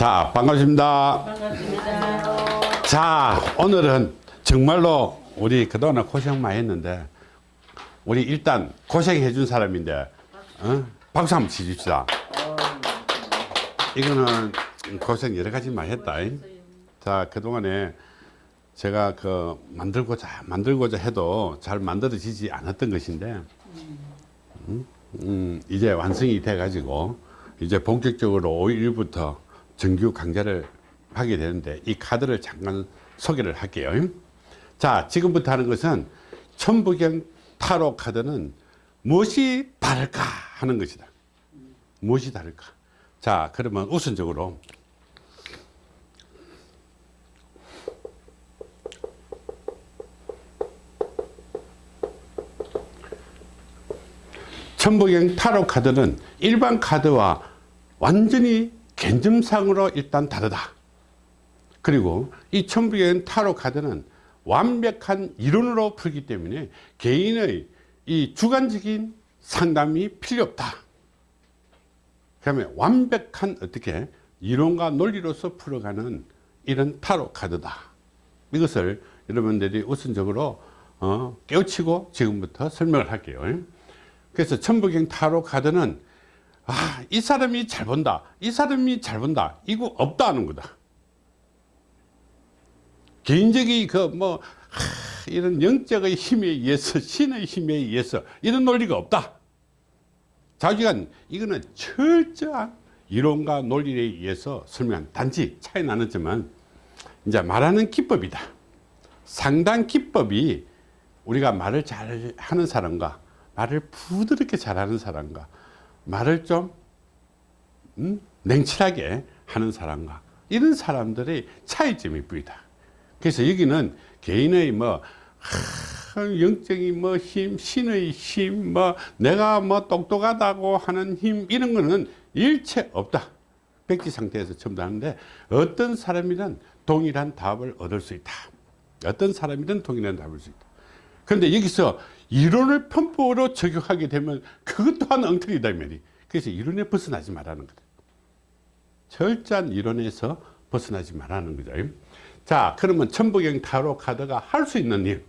자, 반갑습니다. 반갑습니다. 자, 오늘은 정말로 우리 그동안 고생 많이 했는데, 우리 일단 고생해 준 사람인데, 어? 박수 한번 치줍시다. 이거는 고생 여러 가지 많이 했다. 잉? 자, 그동안에 제가 그 만들고자, 만들고자 해도 잘 만들어지지 않았던 것인데, 음, 음, 이제 완성이 돼 가지고, 이제 본격적으로 5일부터 정규 강좌를 하게 되는데, 이 카드를 잠깐 소개를 할게요. 자, 지금부터 하는 것은 천부경 타로 카드는 무엇이 다를까 하는 것이다. 무엇이 다를까? 자, 그러면 우선적으로 천부경 타로 카드는 일반 카드와 완전히 개념상으로 일단 다르다. 그리고 이 천부경 타로 카드는 완벽한 이론으로 풀기 때문에 개인의 이 주관적인 상담이 필요 없다. 그러면 완벽한 어떻게 이론과 논리로서 풀어가는 이런 타로 카드다. 이것을 여러분들이 우선적으로 어, 깨우치고 지금부터 설명을 할게요. 그래서 천부경 타로 카드는 아, 이 사람이 잘 본다. 이 사람이 잘 본다. 이거 없다는 거다. 개인적인 그 뭐 이런 영적의 힘에 의해서 신의 힘에 의해서 이런 논리가 없다. 자기가 이거는 철저한 이론과 논리에 의해서 설명 단지 차이 나는 점은 이제 말하는 기법이다. 상당 기법이 우리가 말을 잘 하는 사람과 말을 부드럽게 잘하는 사람과 말을 좀 음, 냉철하게 하는 사람과 이런 사람들의 차이점이 보이다. 그래서 여기는 개인의 뭐 하, 영적인 뭐 힘, 신의 힘, 뭐 내가 뭐 똑똑하다고 하는 힘 이런 거는 일체 없다. 백지 상태에서 전부 하는데 어떤 사람이든 동일한 답을 얻을 수 있다. 어떤 사람이든 동일한 답을 얻을 수 있다. 그런데 여기서 이론을 편법으로 적용하게 되면 그것 또한 엉터리다 말이. 그래서 이론에 벗어나지 말라는 거다. 철저한 이론에서 벗어나지 말라는 거죠. 자, 그러면 천부경 타로 카드가 할 수 있는 일.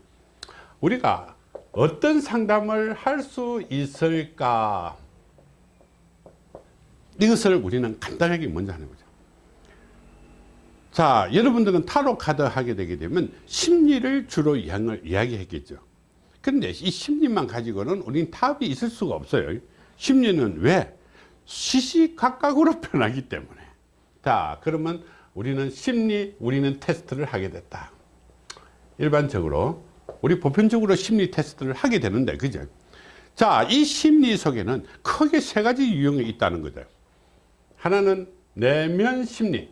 우리가 어떤 상담을 할 수 있을까? 이것을 우리는 간단하게 먼저 하는 거죠. 자, 여러분들은 타로 카드 하게 되게 되면 심리를 주로 이야기했겠죠. 그런데 이 심리만 가지고는 우리는 답이 있을 수가 없어요. 심리는 왜? 시시각각으로 변하기 때문에. 자, 그러면 우리는 심리, 우리는 테스트를 하게 됐다. 일반적으로, 우리 보편적으로 심리 테스트를 하게 되는데, 그죠? 자, 이 심리 속에는 크게 세 가지 유형이 있다는 거죠. 하나는 내면 심리.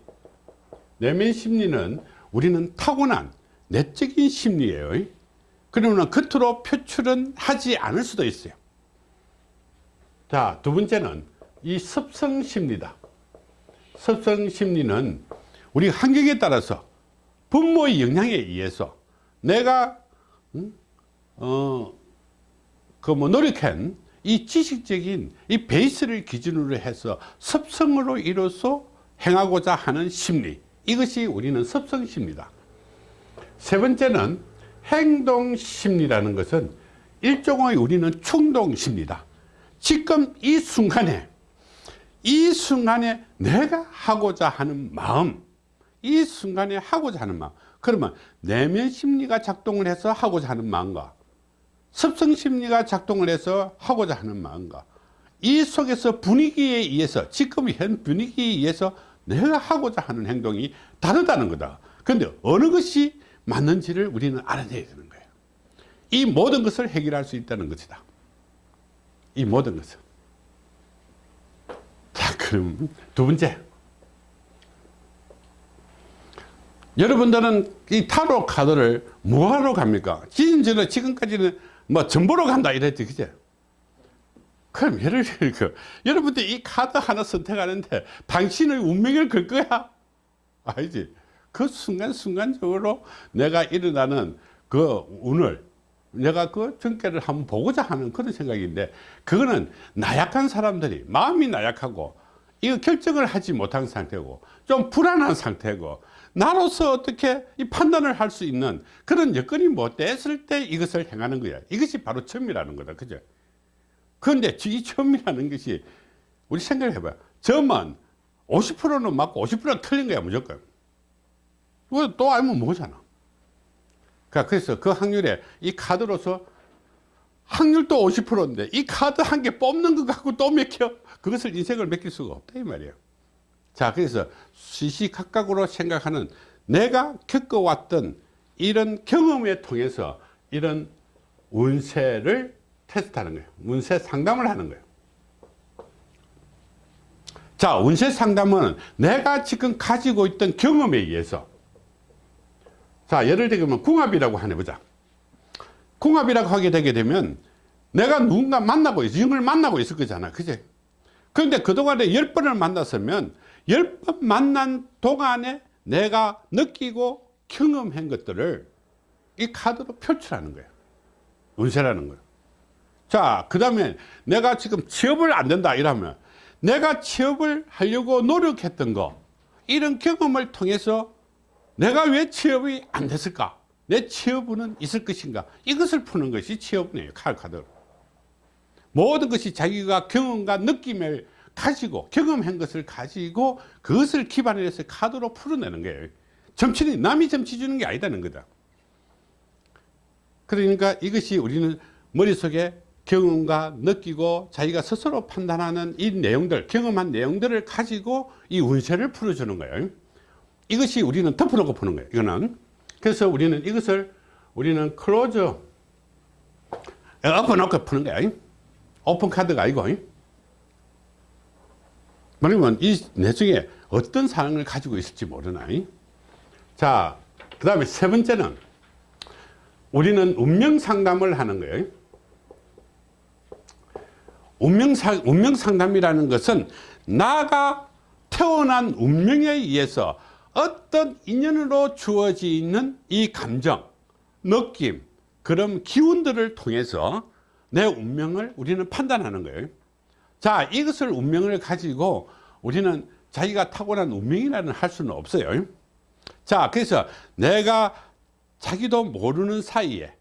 내면 심리는 우리는 타고난 내적인 심리예요. 그러면 겉으로 표출은 하지 않을 수도 있어요. 자, 두 번째는 이 습성 심리다. 습성 심리는 우리 환경에 따라서 부모의 영향에 의해서 내가 음? 어, 그 뭐 노력한 이 지식적인 이 베이스를 기준으로 해서 습성으로 이뤄서 행하고자 하는 심리 이것이 우리는 습성 심리다 세 번째는 행동 심리라는 것은 일종의 우리는 충동 심리다. 지금 이 순간에 이 순간에 내가 하고자 하는 마음 이 순간에 하고자 하는 마음 그러면 내면 심리가 작동을 해서 하고자 하는 마음과 습성 심리가 작동을 해서 하고자 하는 마음과 이 속에서 분위기에 의해서 지금 현 분위기에 의해서 내가 하고자 하는 행동이 다르다는 거다. 그런데 어느 것이 맞는지를 우리는 알아내야 되는 거예요 이 모든 것을 해결할 수 있다는 것이다 이 모든 것을 자 그럼 두 번째 여러분들은 이 타로 카드를 뭐하러 갑니까? 지금까지는, 지금까지는 뭐 전보러 간다 이랬지, 그제? 그럼 예를 들어, 그, 여러분들 이 카드 하나 선택하는데 당신의 운명을 걸 거야? 아니지. 그 순간순간적으로 내가 일어나는 그 운을 내가 그 전개를 한번 보고자 하는 그런 생각인데 그거는 나약한 사람들이 마음이 나약하고 이거 결정을 하지 못한 상태고 좀 불안한 상태고 나로서 어떻게 이 판단을 할 수 있는 그런 여건이 못 됐을 때 이것을 행하는 거야. 이것이 바로 점이라는 거다. 그죠? 그런데 이 점이라는 것이 우리 생각을 해봐요. 점은 50%는 맞고 50%는 틀린 거야 무조건 이거 또 알면 뭐잖아. 그러니까 그래서 그 확률에 이 카드로서 확률도 50%인데 이 카드 한 개 뽑는 것 갖고 또 맥혀? 그것을 인생을 맡길 수가 없다 이 말이에요. 자 그래서 시시각각으로 생각하는 내가 겪어왔던 이런 경험에 통해서 이런 운세를 테스트하는 거예요. 운세 상담을 하는 거예요. 자 운세 상담은 내가 지금 가지고 있던 경험에 의해서 자 예를 들면 궁합이라고 하나 보자. 궁합이라고 하게 되게 되면 내가 누군가 만나고 있어. 영을 만나고 있을 거잖아. 그제 그런데 그동안에 열 번을 만났으면 열 번 만난 동안에 내가 느끼고 경험한 것들을 이 카드로 표출하는 거예요 운세라는 거예요 자그 다음에 내가 지금 취업을 안 된다 이러면 내가 취업을 하려고 노력했던 거 이런 경험을 통해서 내가 왜 취업이 안 됐을까? 내 취업은 있을 것인가? 이것을 푸는 것이 취업이에요 카드 모든 것이 자기가 경험과 느낌을 가지고 경험한 것을 가지고 그것을 기반으로 해서 카드로 풀어내는 거예요. 점치는 남이 점치 주는 게 아니다는 거다. 그러니까 이것이 우리는 머릿속에 경험과 느끼고 자기가 스스로 판단하는 이 내용들 경험한 내용들을 가지고 이 운세를 풀어주는 거예요 이것이 우리는 덮어놓고 푸는 거예요 이거는. 그래서 우리는 이것을 우리는 close 엎어놓고 푸는 거야. 오픈 카드가 아니고. 그러면 이 내중에 어떤 사항을 가지고 있을지 모르나. 자 그 다음에 세 번째는 우리는 운명 상담을 하는 거예요. 운명, 상, 운명 상담이라는 것은 나가 태어난 운명에 의해서 어떤 인연으로 주어지는 이 감정, 느낌, 그런 기운들을 통해서 내 운명을 우리는 판단하는 거예요. 자, 이것을 운명을 가지고 우리는 자기가 타고난 운명이라는 할 수는 없어요. 자, 그래서 내가 자기도 모르는 사이에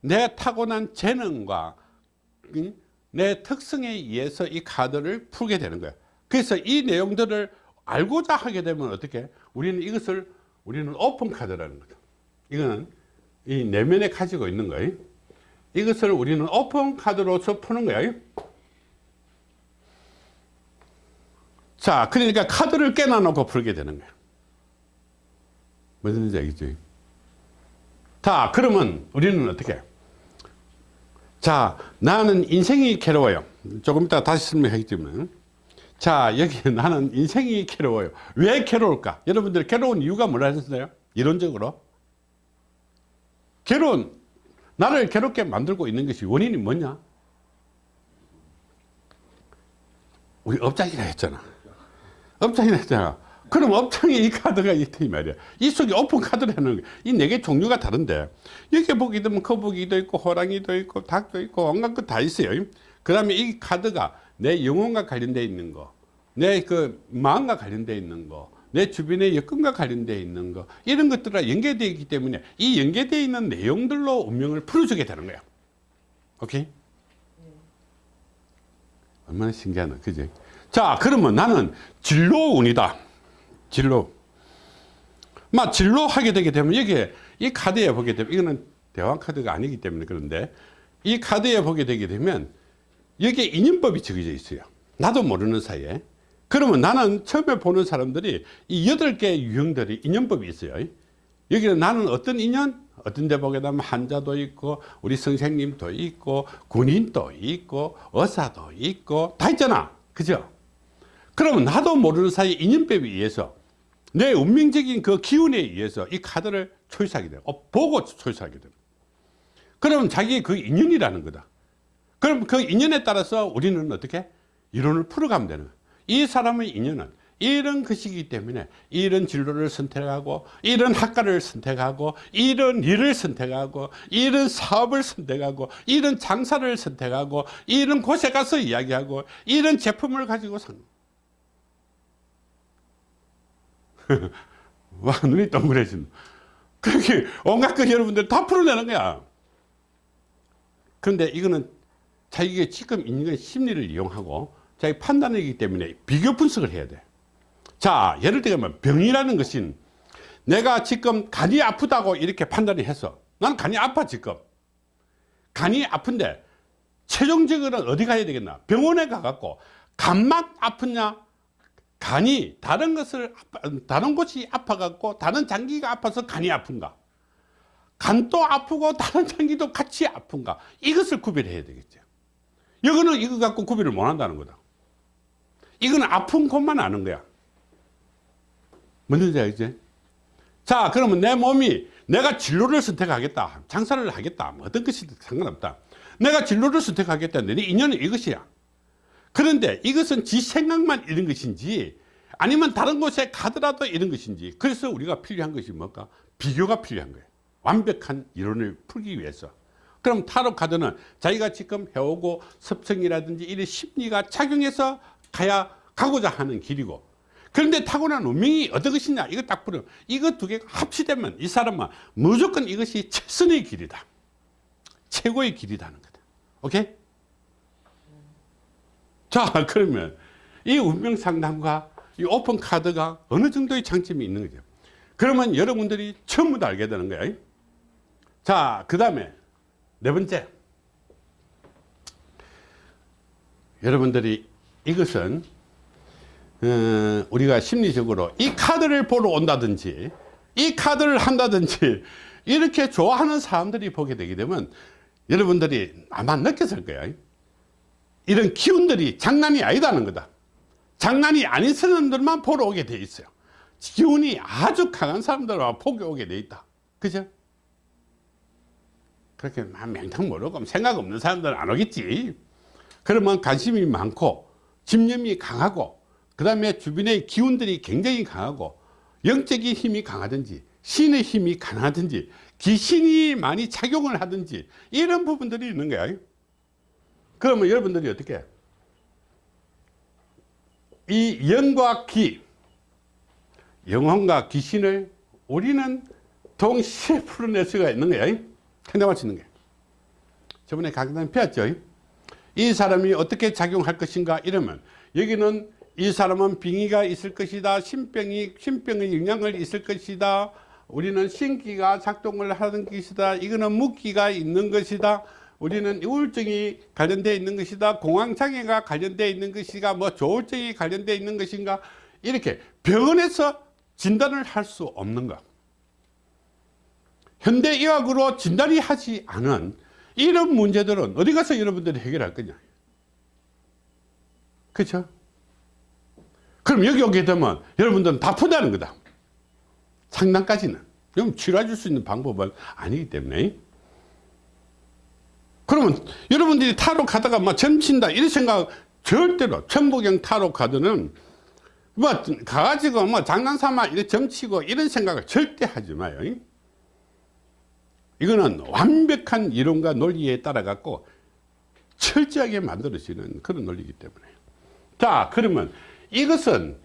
내 타고난 재능과 내 특성에 의해서 이 카드를 풀게 되는 거예요. 그래서 이 내용들을 알고자 하게 되면 어떻게 우리는 이것을 우리는 오픈 카드라는 거죠 이거는 이 내면에 가지고 있는 거예요. 이것을 우리는 오픈 카드로서 푸는 거예요. 자 그러니까 카드를 깨놔 놓고 풀게 되는 거예요. 무슨 얘기죠? 자 그러면 우리는 어떻게? 자 나는 인생이 괴로워요. 조금 이따 다시 설명하겠지만 자 여기 나는 인생이 괴로워요. 왜 괴로울까? 여러분들 괴로운 이유가 뭐라 하셨어요? 이론적으로? 괴로운 나를 괴롭게 만들고 있는 것이 원인이 뭐냐? 우리 업장이라 했잖아. 업장이라 했잖아. 그럼 업장에 이 카드가 있다 이 말이야. 이 속에 오픈 카드라는 이 네 개 종류가 다른데. 여기 보기 되면 거북이도 있고 호랑이도 있고 닭도 있고 온갖 것다 있어요. 그 다음에 이 카드가 내 영혼과 관련되어 있는 거, 내 그 마음과 관련되어 있는 거, 내 주변의 여건과 관련되어 있는 거, 이런 것들과 연계되어 있기 때문에 이 연계되어 있는 내용들로 운명을 풀어주게 되는 거야. 오케이? 얼마나 신기하나, 그지? 자, 그러면 나는 진로운이다. 진로. 막 진로 하게 되게 되면 여기에 이 카드에 보게 되면 이거는 대왕 카드가 아니기 때문에 그런데 이 카드에 보게 되게 되면 여기에 인연법이 적혀져 있어요 나도 모르는 사이에 그러면 나는 처음에 보는 사람들이 이 여덟 개의 유형들이 인연법이 있어요. 여기는 나는 어떤 인연? 어떤 데 보게 되면 한자도 있고 우리 선생님도 있고 군인도 있고 의사도 있고 다 있잖아. 그죠? 그러면 나도 모르는 사이에 인연법에 의해서 내 운명적인 그 기운에 의해서 이 카드를 초이스하게 돼요. 어, 보고 초이스하게 돼요. 그러면 자기의 그 인연이라는 거다. 그럼 그 인연에 따라서 우리는 어떻게? 이론을 풀어가면 되는 거예요. 이 사람의 인연은 이런 것이기 때문에 이런 진로를 선택하고 이런 학과를 선택하고 이런 일을 선택하고 이런 사업을 선택하고 이런 장사를 선택하고 이런 곳에 가서 이야기하고 이런 제품을 가지고 산 와 눈이 동그래진. 그렇게 온갖 것 여러분들 다 풀어내는 거야. 그런데 이거는 자기가 지금 있는 건 심리를 이용하고 자기 판단이기 때문에 비교 분석을 해야 돼 자 예를 들면 병이라는 것은 내가 지금 간이 아프다고 이렇게 판단을 해서 나는 간이 아파 지금. 간이 아픈데 최종적으로는 어디 가야 되겠나? 병원에 가갖고 간만 아프냐? 간이 다른 것을 다른 곳이 아파갖고 다른 장기가 아파서 간이 아픈가? 간도 아프고 다른 장기도 같이 아픈가? 이것을 구별해야 되겠죠. 이거는 이거 갖고 구별을 못 한다는 거다 이거는 아픈 곳만 아는 거야. 뭔지 알겠지 자 그러면 내 몸이 내가 진로를 선택하겠다 장사를 하겠다 뭐 어떤 것이든 상관없다. 내가 진로를 선택하겠다 내 인연은 이것이야. 그런데 이것은 지 생각만 이런 것인지 아니면 다른 곳에 가더라도 이런 것인지. 그래서 우리가 필요한 것이 뭘까? 비교가 필요한 거예요 완벽한 이론을 풀기 위해서. 그럼 타로 카드는 자기가 지금 해오고 섭성이라든지 이런 심리가 작용해서 가야 가고자 하는 길이고. 그런데 타고난 운명이 어떤 것이냐? 이거 딱 보면 이거 두 개가 합치되면 이 사람은 무조건 이것이 최선의 길이다. 최고의 길이라는 거다. 오케이? 자 그러면 이 운명 상담과 이 오픈 카드가 어느 정도의 장점이 있는 거죠 그러면 여러분들이 전부 다 알게 되는 거예요 자그 다음에 네 번째. 여러분들이 이것은 어, 우리가 심리적으로 이 카드를 보러 온다든지 이 카드를 한다든지 이렇게 좋아하는 사람들이 보게 되게 되면 여러분들이 아마 느꼈을 거예요 이런 기운들이 장난이 아니다는 거다. 장난이 아닌 사람들만 보러 오게 돼 있어요. 기운이 아주 강한 사람들만 보게 오게 돼 있다. 그죠? 그렇게 막 맹탕 모르고 생각 없는 사람들은 안 오겠지. 그러면 관심이 많고 집념이 강하고 그 다음에 주변의 기운들이 굉장히 강하고 영적인 힘이 강하든지 신의 힘이 강하든지 귀신이 많이 작용을 하든지 이런 부분들이 있는 거야. 그러면 여러분들이 어떻게? 해? 이 영과 기 영혼과 귀신을 우리는 동시에 풀어낼 수가 있는 상담할 수 있는 게. 저번에 강단 배웠죠 이 사람이 어떻게 작용할 것인가 이러면 여기는 이 사람은 빙의가 있을 것이다 신병이 신병의 영향을 있을 것이다 우리는 신기가 작동을 하는 것이다 이거는 묵기가 있는 것이다 우리는 우울증이 관련되어 있는 것이다 공황장애가 관련되어 있는 것이가 뭐 조울증이 관련되어 있는 것인가 이렇게 병원에서 진단을 할 수 없는 것. 현대의학으로 진단이 하지 않은 이런 문제들은 어디 가서 여러분들이 해결할 거냐? 그렇죠 그럼 여기 오게 되면 여러분들은 다 푼다는 거다. 상담까지는. 그럼 치료해 줄 수 있는 방법은 아니기 때문에. 그러면 여러분들이 타로 가다가 막 점친다 이런 생각 절대로 천부경 타로 카드는 뭐 가가지고 뭐 장난삼아 이렇게 점치고 이런 생각을 절대 하지 마요 이거는 완벽한 이론과 논리에 따라 갖고 철저하게 만들어지는 그런 논리이기 때문에. 자 그러면 이것은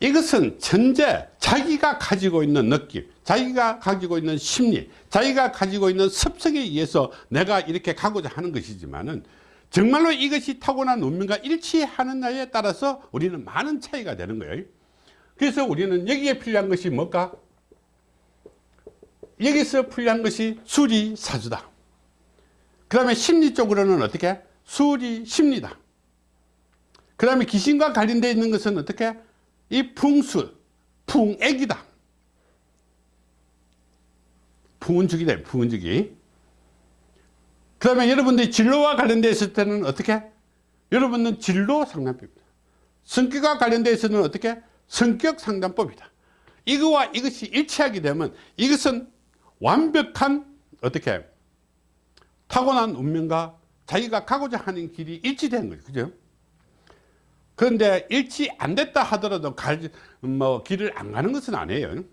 이것은 천재 자기가 가지고 있는 느낌 자기가 가지고 있는 심리 자기가 가지고 있는 습성에 의해서 내가 이렇게 가고자 하는 것이지만은 정말로 이것이 타고난 운명과 일치하느냐에 따라서 우리는 많은 차이가 되는 거예요. 그래서 우리는 여기에 필요한 것이 뭘까 여기서 필요한 것이 수리 사주다. 그 다음에 심리 쪽으로는 어떻게? 수리 심리다. 그 다음에 귀신과 관련되어 있는 것은 어떻게? 이 풍수 풍액이다. 풍운죽이다 풍운죽이. 그 다음에 여러분들이 진로와 관련되어 있을 때는 어떻게? 여러분은 진로 상담법입니다. 성격과 관련되어 있어는 어떻게? 성격 상담법이다. 이거와 이것이 일치하게 되면 이것은 완벽한 어떻게 타고난 운명과 자기가 가고자 하는 길이 일치된 거죠 그죠? 그런데 일치 안 됐다 하더라도 갈, 뭐 길을 안 가는 것은 아니에요.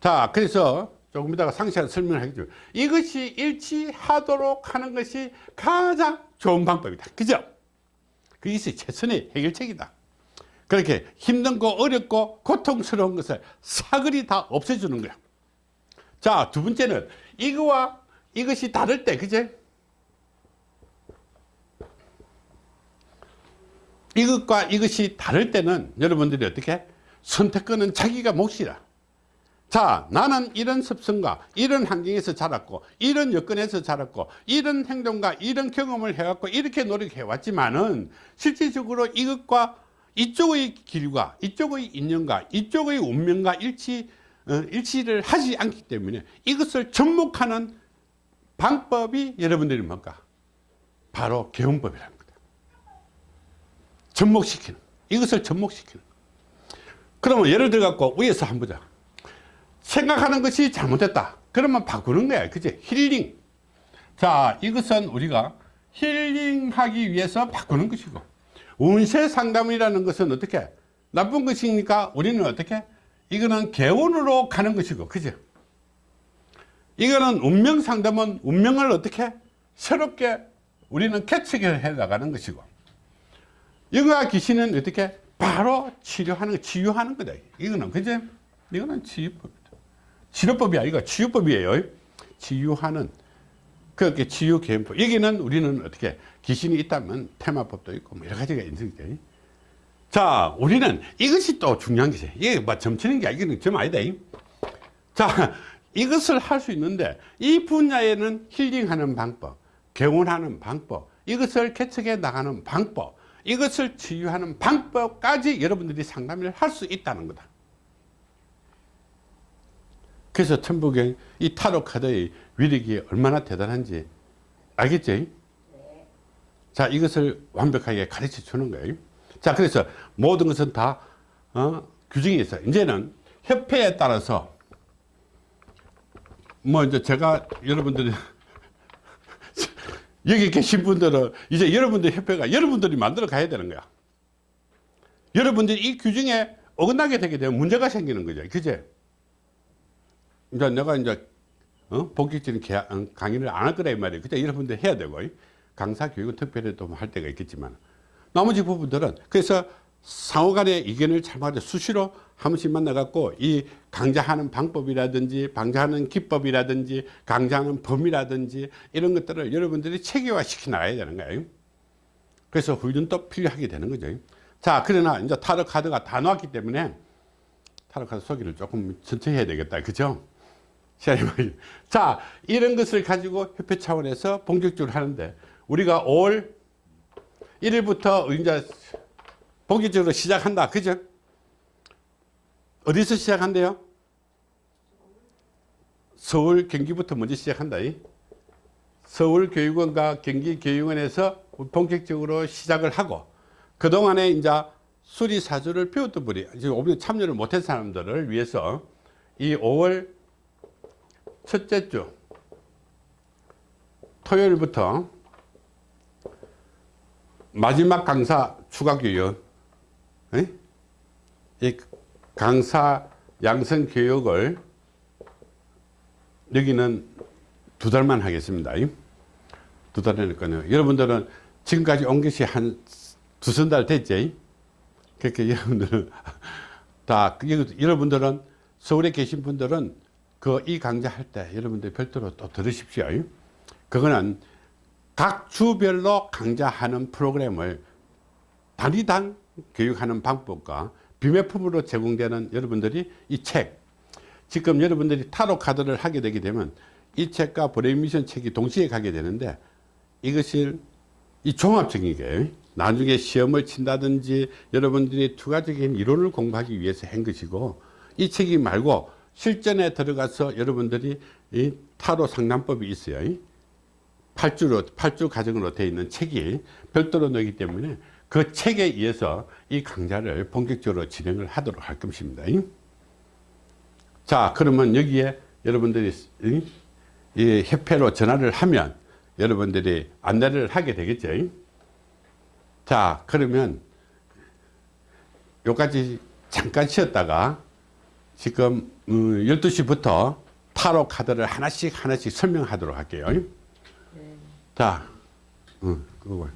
자 그래서 조금 이따가 상세한 설명을 하겠죠 이것이 일치하도록 하는 것이 가장 좋은 방법이다. 그죠? 그것이 최선의 해결책이다. 그렇게 힘든 거 어렵고 고통스러운 것을 사거리 다 없애주는 거야 자 두 번째는 이거와 이것이 다를 때 그제? 이것과 이것이 다를 때는 여러분들이 어떻게? 선택권은 자기가 몫이라. 자 나는 이런 습성과 이런 환경에서 자랐고 이런 여건에서 자랐고 이런 행동과 이런 경험을 해왔고 이렇게 노력해 왔지만은 실질적으로 이것과 이쪽의 길과 이쪽의 인연과 이쪽의 운명과 일치 어, 일치를 하지 않기 때문에 이것을 접목하는 방법이 여러분들이 뭘까 바로 개운법이라는 거다. 접목시키는 이것을 접목시키는. 그러면 예를 들어 갖고 위에서 한번 보자. 생각하는 것이 잘못됐다. 그러면 바꾸는 거야. 그지 힐링. 자 이것은 우리가 힐링하기 위해서 바꾸는 것이고 운세 상담이라는 것은 어떻게? 나쁜 것이니까 우리는 어떻게 이거는 개운으로 가는 것이고 그죠? 이거는 운명 상담은 운명을 어떻게 새롭게 우리는 개척해 나가는 것이고 영화 귀신은 어떻게 바로 치료하는 치유하는 거다. 이거는 그죠? 이거는 치유법이다. 치료법이 아니고 치유법이에요. 치유하는 그렇게 치유 개연법. 여기는 우리는 어떻게 귀신이 있다면 테마법도 있고 뭐 여러 가지가 있는 거죠 자 우리는 이것이 또 중요한 것이 이게 뭐 점치는 게 이거는 점 아니다. 자 이것을 할 수 있는데 이 분야에는 힐링하는 방법 개운하는 방법 이것을 개척해 나가는 방법 이것을 치유하는 방법까지 여러분들이 상담을 할 수 있다는 거다. 그래서 천부경 이 타로 카드의 위력이 얼마나 대단한지 알겠죠? 자 이것을 완벽하게 가르쳐 주는 거예요 자 그래서 모든 것은 다 어, 규정이 있어 이제는 협회에 따라서 뭐 이제 제가 여러분들이 여기 계신 분들은 이제 여러분들 협회가 여러분들이 만들어 가야 되는 거야. 여러분들이 이 규정에 어긋나게 되게 되면 문제가 생기는 거죠. 그제? 이제 내가 이제 어? 본격적인 어, 강의를 안 할 거라 이 말이에요. 그때 여러분들 해야 되고. 강사 교육은 특별히 또 할 때가 있겠지만 나머지 부분들은 그래서 상호 간의 의견을 잘 맞아 수시로 한 번씩 만나갖고 이 강좌하는 방법이라든지 강좌하는 기법이라든지 강좌하는 범위라든지 이런 것들을 여러분들이 체계화 시켜 나가야 되는 거예요. 그래서 훈련도 필요하게 되는 거죠. 자 그러나 이제 타로 카드가 다 나왔기 때문에 타로 카드 소개를 조금 천천히 해야 되겠다. 그죠? 자 이런 것을 가지고 협회 차원에서 본격적으로 하는데 우리가 5월 1일부터 이제 본격적으로 시작한다. 그죠? 어디서 시작한대요? 서울 경기부터 먼저 시작한다. 서울교육원과 경기교육원에서 본격적으로 시작을 하고 그동안에 이제 수리사주를 배웠던 분이 지금 참여를 못한 사람들을 위해서 이 5월 첫째 주 토요일부터 마지막 강사 추가 교육 이 강사 양성 교육을 여기는 두 달만 하겠습니다. 두 달이니까요. 여러분들은 지금까지 온 것이 한 두세 달 됐지? 그렇게 여러분들은 다 여러분들은 서울에 계신 분들은 그 이 강좌 할 때 여러분들 별도로 또 들으십시오. 그거는 각 주별로 강좌하는 프로그램을 단위당 교육하는 방법과 비매품으로 제공되는 여러분들이 이 책 지금 여러분들이 타로 카드를 하게 되게 되면 이 책과 브레이미션 책이 동시에 가게 되는데 이것을 이 종합적인 게 나중에 시험을 친다든지 여러분들이 추가적인 이론을 공부하기 위해서 한 것이고 이 책이 말고 실전에 들어가서 여러분들이 이 타로 상담법이 있어요. 8주로, 8주 과정으로 되어 있는 책이 별도로 넣기 때문에 그 책에 의해서 이 강좌를 본격적으로 진행을 하도록 할 것입니다. 자, 그러면 여기에 여러분들이 이 협회로 전화를 하면 여러분들이 안내를 하게 되겠죠. 자, 그러면 요까지 잠깐 쉬었다가 지금 12시부터 타로 카드를 하나씩 하나씩 설명하도록 할게요. 자, 어, 그거